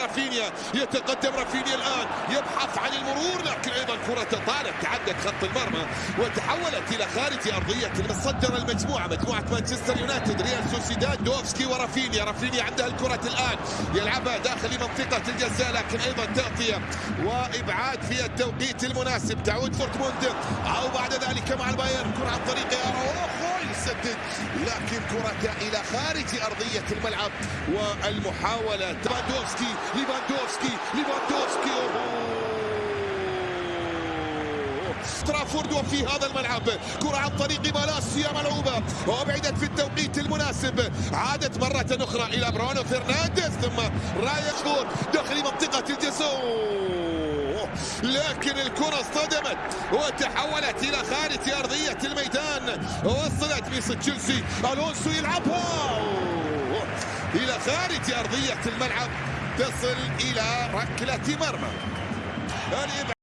رافينيا. يتقدم رافينيا الآن. يبحث عن المرور لكن أيضا كرة طالت تعدت خط المرمى وتحولت إلى خارج أرضية المتصدر المجموعة مجموعة مانشستر يونايتد ريال سوسيداد دوفسكي ورافينيا. رافينيا عنده الكرة الآن. يلعبها داخل منطقة الجزاء لكن أيضا تغطية وإبعاد في التوقيت المناسب. تعود فورتموند أو بعد ذلك مع البايرن. كرة عن طريق اراوخو يسدد لكن كرة إلى خارج أرضية الملعب والمحاولة. ليفاندوفسكي ليفاندوفسكي ليفاندوفسكي. ترافورد وفي هذا الملعب. كرة عن طريق مالاسيا ملعوبة. وابعدت في التوقيت المناسب. عادت مرة أخرى إلى برونو فرنانديز ثم رايا داخل منطقة الجزاء. لكن الكرة اصطدمت وتحولت إلى خارج أرضية الميدان. وصلت ميس تشيلسي. ألونسو يلعبها. إلى خارج أرضية الملعب. تصل إلى ركلة مرمى.